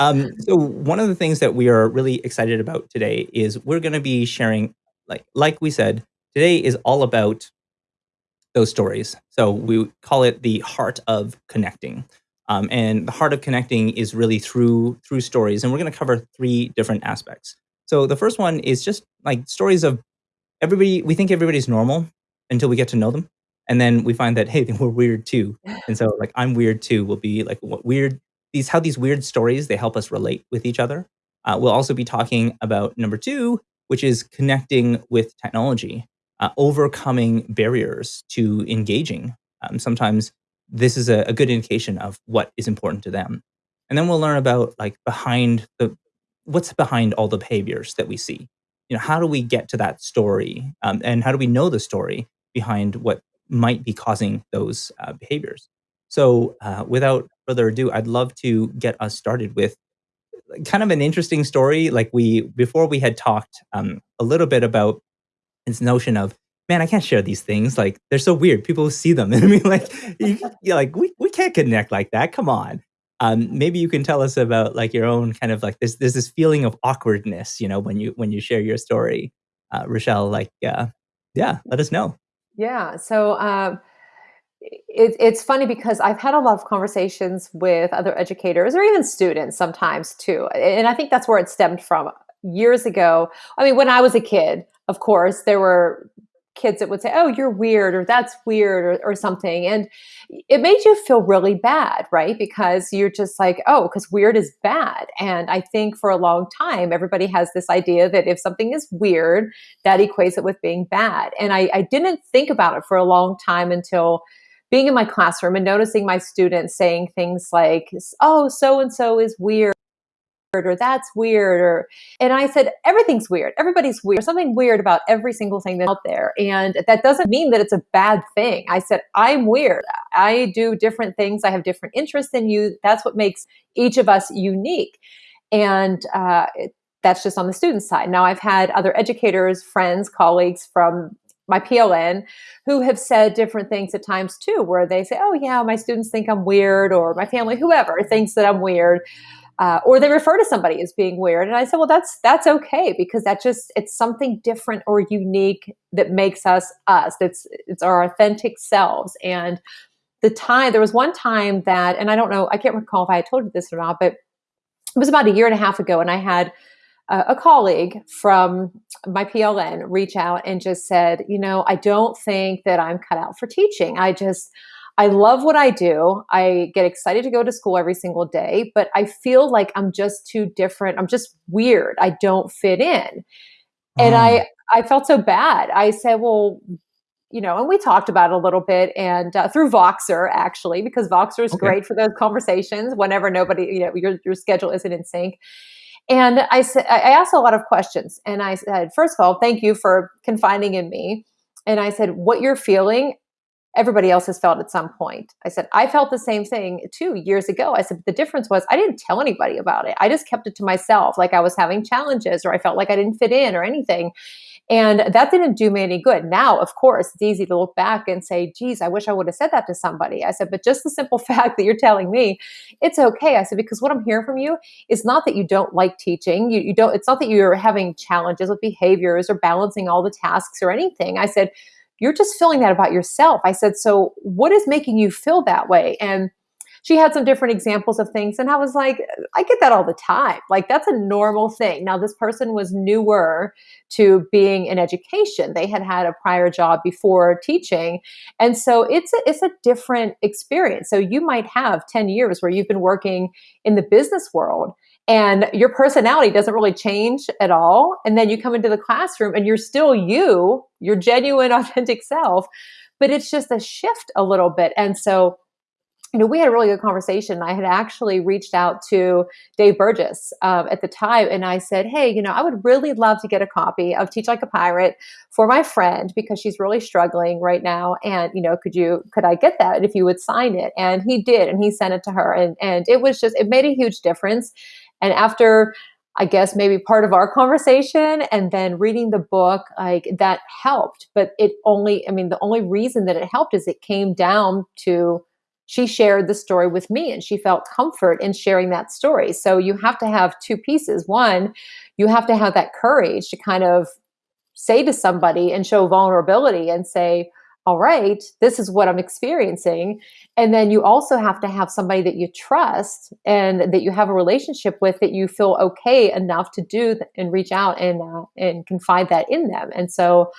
Um, so one of the things that we are really excited about today is we're gonna be sharing like like we said, today is all about those stories. So we call it the heart of connecting. Um, and the heart of connecting is really through through stories, and we're gonna cover 3 different aspects. So the first one is just like stories of everybody we think everybody's normal until we get to know them, and then we find that, hey, we're weird too. And so like, "I'm weird too," will be like what weird these how these weird stories, they help us relate with each other. Uh, we'll also be talking about number 2, which is connecting with technology, uh, overcoming barriers to engaging. Um, sometimes this is a a good indication of what is important to them. And then we'll learn about, like, behind the what's behind all the behaviors that we see. You know, how do we get to that story? Um, and how do we know the story behind what might be causing those, uh, behaviors? So, uh, without further ado, I'd love to get us started with kind of an interesting story. Like we before we had talked, um, a little bit about this notion of, "Man, I can't share these things, like, they're so weird, people see them." And I mean, like, you you're like, "We we can't connect like that, come on." Um, maybe you can tell us about, like, your own kind of like this, this feeling of awkwardness, you know, when you when you share your story. Uh, Rochelle, like, uh yeah, let us know. Yeah, so, um, i it's it's funny because I've had a lot of conversations with other educators or even students sometimes too, and I think that's where it stemmed from. Years ago I mean, when I was a kid, of course, there were kids that would say, "Oh, you're weird," or "That's weird," or or something, and it made you feel really bad, right? Because you're just like, Oh, because weird is bad, and I think for a long time, everybody has this idea that if something is weird, that equates it with being bad, and I I didn't think about it for a long time until being in my classroom and noticing my students saying things like, "Oh, so and so is weird," or "That's weird," or and I said, "Everything's weird, everybody's weird, there's something weird about every single thing that's out there, and that doesn't mean that it's a bad thing." I said, "I'm weird, I do different things, I have different interests than you, that's what makes each of us unique." And, uh, that's just on the student side. Now I've had other educators, friends, colleagues from my PLN who have said different things at times too, where they say, "Oh, yeah, my students think I'm weird," or my family, whoever, thinks that I'm weird, uh, or they refer to somebody as being weird, and I said, "Well, that's that's okay because that just it's something different or unique that makes us, us. It's it's our authentic selves." And the time there was one time that and I don't know, I can't recall if I had told you this or not, but it was about a year and a half ago, and I had a a colleague from my PLN reach out and just said, "You know, I don't think that I'm cut out for teaching. I just I love what I do, I get excited to go to school every single day, but I feel like I'm just too different, I'm just weird, I don't fit in." And Mm. I I felt so bad. I said, "Well" you know, and we talked about it a little bit and, uh through Voxer actually, because Voxer is Okay. great for those conversations whenever nobody you know, your your schedule isn't in sync. And I said, I asked a lot of questions, and I said, first of all, thank you for confiding in me." And I said, "What you're feeling, everybody else has felt at some point." I said, "I felt the same thing too years ago." I said, "The difference was I didn't tell anybody about it, I just kept it to myself, like I was having challenges or I felt like I didn't fit in or anything." And that didn't do me any good. Now, of course, it's easy to look back and say, "Geez, I wish I would have said that to somebody." I said, "But just the simple fact that you're telling me, it's okay." I said, "Because what I'm hearing from you is not that you don't like teaching, you you don't it's not that you're having challenges with behaviors or balancing all the tasks or anything." I said, "You're just feeling that about yourself." I said, "So what is making you feel that way?" And she had some different examples of things, and I was like, "Uh, I get that all the time, like, that's a normal thing." Now this person was newer to being in education, they had had a prior job before teaching, and so it's a it's a different experience. So you might have 10 years where you've been working in the business world, and your personality doesn't really change at all, and then you come into the classroom and you're still you, your genuine, authentic self, but it's just a shift a little bit. And so, you know, we had a really good conversation. I had actually reached out to Dave Burgess, um, at the time, and I said, "Hey, you know, I would really love to get a copy of Teach Like a Pirate for my friend because she's really struggling right now, and, you know, could you could I get that if you would sign it?" And he did, and he sent it to her, and and it was just it made a huge difference. And after, I guess, maybe part of our conversation and then reading the book, like, that helped, but it only I mean, the only reason that it helped is it came down to she shared the story with me and she felt comfort in sharing that story. So you have to have two pieces. One, you have to have that courage to kind of say to somebody and show vulnerability and say, all right, this is what I'm experiencing. And then you also have to have somebody that you trust and that you have a relationship with that you feel okay enough to do and reach out and uh, and confide that in them. And so,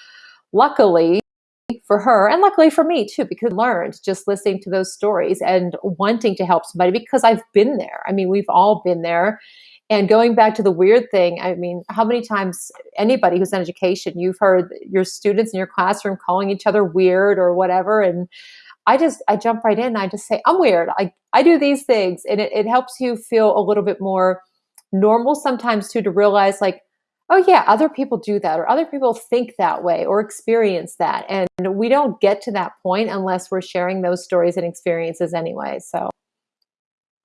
luckily, for her and luckily for me too because I learned just listening to those stories and wanting to help somebody because I've been there. I mean, we've all been there. And going back to the weird thing, I mean, how many times anybody who's in education, you've heard your students in your classroom calling each other weird or whatever. And I just, I jump right in and I just say, I'm weird. I, I do these things. And it, it helps you feel a little bit more normal sometimes too, to realize like, oh yeah other people do that or other people think that way or experience that and we don't get to that point unless we're sharing those stories and experiences anyway so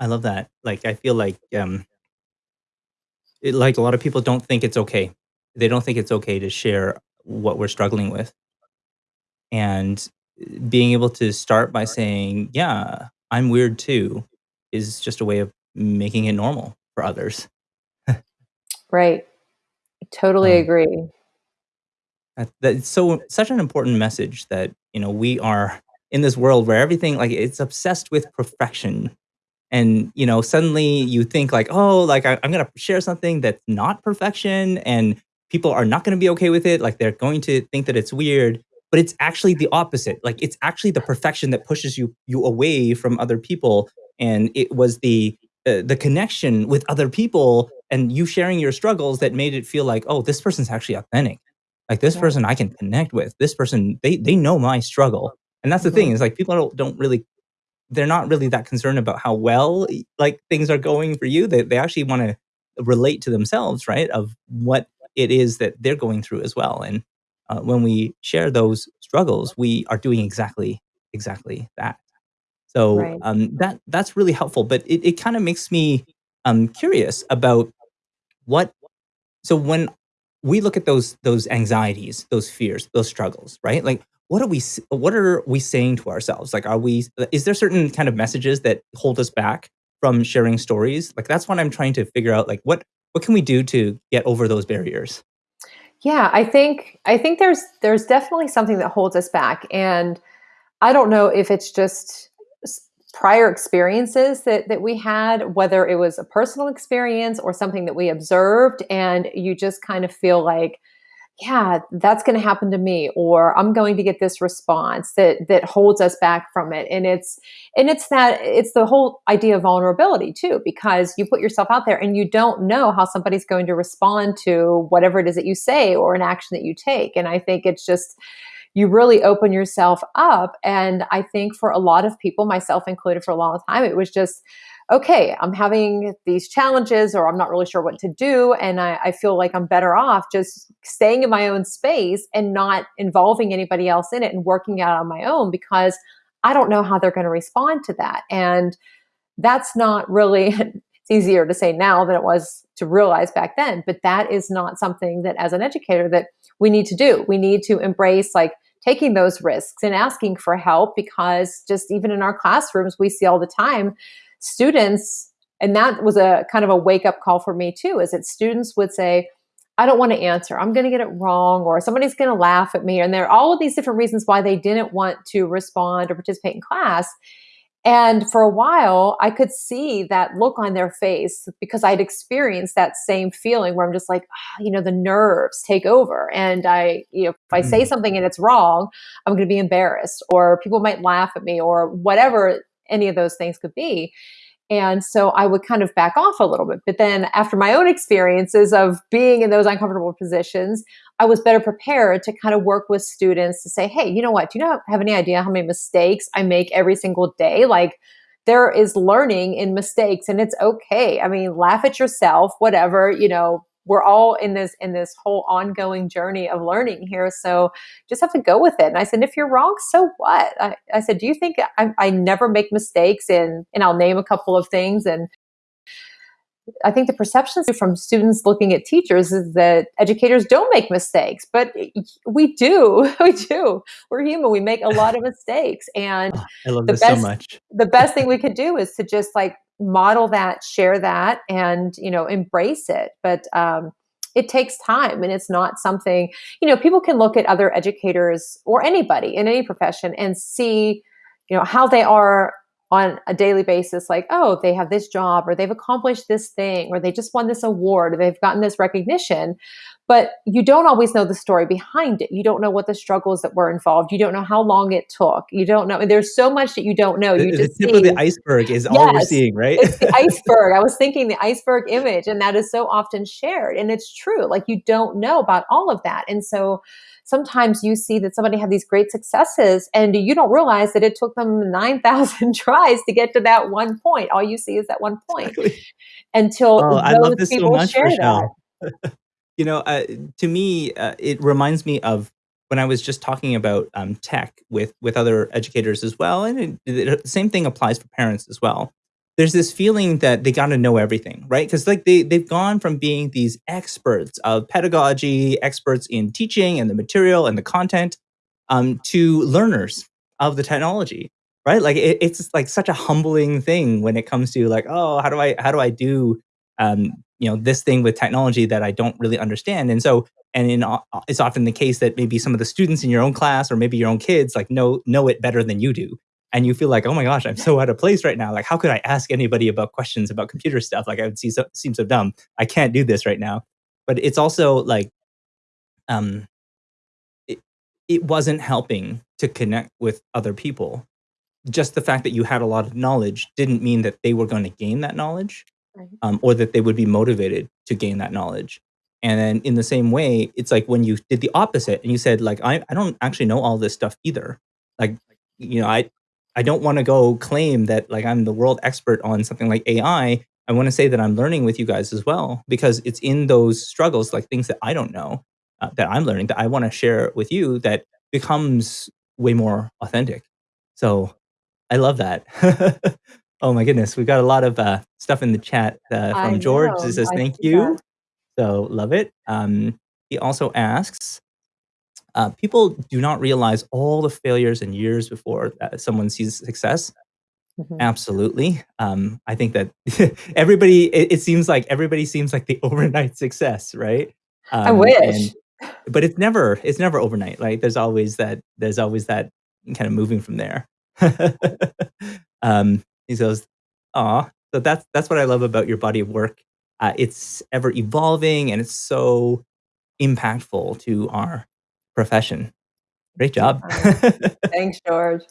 I love that. Like, I feel like, um, it, like a lot of people don't think it's okay. They don't think it's okay to share what we're struggling with. And uh, being able to start by saying, yeah, I'm weird too, is just a way of making it normal for others. right totally Um, agree That that's so such an important message that, you know, we are in this world where everything like it's obsessed with perfection. And, you know, suddenly you think like, oh, like I, I'm gonna share something that's not perfection and people are not gonna be okay with it. Like they're going to think that it's weird. But it's actually the opposite. Like it's actually the perfection that pushes you you away from other people. And it was the uh, the connection with other people and you sharing your struggles that made it feel like, oh, this person's actually authentic like this right person I can connect with. This person, they they know my struggle. And that's the thing is like people don't, don't really they're not really that concerned about how well like things are going for you. They they actually want to relate to themselves, right? Of what it is that they're going through as well. And uh, when we share those struggles, we are doing exactly exactly that. So right um, that that's really helpful. But it, it kind of makes me um, curious about what so when we look at those those anxieties, those fears, those struggles, right? Like what are we what are we saying to ourselves? Like are we is there certain kind of messages that hold us back from sharing stories? Like that's what I'm trying to figure out like what what can we do to get over those barriers? yeah i think i think there's there's definitely something that holds us back and I don't know if it's just prior experiences that that we had, whether it was a personal experience or something that we observed, and you just kind of feel like, yeah, that's going to happen to me, or I'm going to get this response that that holds us back from it. And it's and it's that it's the whole idea of vulnerability too, because you put yourself out there and you don't know how somebody's going to respond to whatever it is that you say or an action that you take. And I think it's just you really open yourself up. And I think for a lot of people, myself included, for a long time, it was just, okay, I'm having these challenges or I'm not really sure what to do. And I, I feel like I'm better off just staying in my own space and not involving anybody else in it and working out on my own because I don't know how they're going to respond to that. And that's not really it's easier to say now than it was to realize back then but that is not something that as an educator that we need to do we need to embrace like taking those risks and asking for help because just even in our classrooms we see all the time students and that was a kind of a wake up call for me too is that students would say I don't want to answer. I'm going to get it wrong, or somebody's going to laugh at me. And there are all of these different reasons why they didn't want to respond or participate in class. And for a while, I could see that look on their face because I'd experienced that same feeling where I'm just like, ah, you know, the nerves take over. And I, you know, if I say Mm, something and it's wrong, I'm going to be embarrassed, or people might laugh at me, or whatever any of those things could be. And so I would kind of back off a little bit. But then after my own experiences of being in those uncomfortable positions, I was better prepared to kind of work with students to say, hey, you know what? Do you not have any idea how many mistakes I make every single day? Like, there is learning in mistakes and it's okay. I mean, laugh at yourself, whatever, you know, we're all in this in this whole ongoing journey of learning here. So just have to go with it. And I said, if you're wrong, so what? I, I said, do you think I, I never make mistakes? And and I'll name a couple of things. And I think the perceptions from students looking at teachers is that educators don't make mistakes, but we do. We do. We're human. We make a lot of mistakes, and Oh, I love the this so much. the best thing we could do is to just like model that, share that, and you know embrace it. But um, it takes time, and it's not something you know. People can look at other educators or anybody in any profession and see you know how they are on a daily basis like oh they have this job or they've accomplished this thing or they just won this award or they've gotten this recognition but you don't always know the story behind it. You don't know what the struggles that were involved. You don't know how long it took. You don't know there's so much that you don't know. You the just tip of see the iceberg is all we're seeing, right? it's the iceberg. I was thinking the iceberg image and that is so often shared and it's true. Like you don't know about all of that. And so sometimes you see that somebody had these great successes and you don't realize that it took them 9000 tries to get to that one point. All you see is that one point Exactly. until Oh, I love those this so people much, share that. Rochelle. You know, uh, to me, uh, it reminds me of when I was just talking about, um, tech with with other educators as well, and it it the same thing applies for parents as well. There's this feeling that they gotta know everything, right? Because like, they they've gone from being these experts of pedagogy, experts in teaching and the material and the content, um, to learners of the technology, right? Like, it it's like such a humbling thing when it comes to like, "Oh, how do I how do I do, um, you know, this thing with technology that I don't really understand?" And so and in it's often the case that maybe some of the students in your own class or maybe your own kids, like, know know it better than you do. And you feel like, "Oh my gosh, I'm so out of place right now. Like, how could I ask anybody about questions about computer stuff? Like, I would see so seem so dumb. I can't do this right now." But it's also like, um it it wasn't helping to connect with other people. Just the fact that you had a lot of knowledge didn't mean that they were gonna gain that knowledge, Right. um, or that they would be motivated to gain that knowledge. And then in the same way, it's like when you did the opposite and you said, like, "I I don't actually know all this stuff either." Like, you know, I I don't wanna go claim that, like, I'm the world expert on something like AI. I I wanna say that I'm learning with you guys as well because it's in those struggles, like things that I don't know, uh, that I'm learning that I wanna share with you that becomes way more authentic. So, I love that. Oh my goodness, We've got a lot of, uh, stuff in the chat, uh, I from George that know, says, I "Thank you." that. So, love it. Um, he also asks, uh, "People do not realize all the failures and years before, someone sees success." Mhm. Absolutely. Um, I think that everybody it it seems like everybody seems like the overnight success, right? I Um, and wish. but it's never it's never overnight, right? There's always that there's always that kinda moving from there. Um, he goes, "Aw." So that's that's what I love about your body of work. Uh, it's ever evolving, and it's so impactful to our profession. Great job. Thanks, George.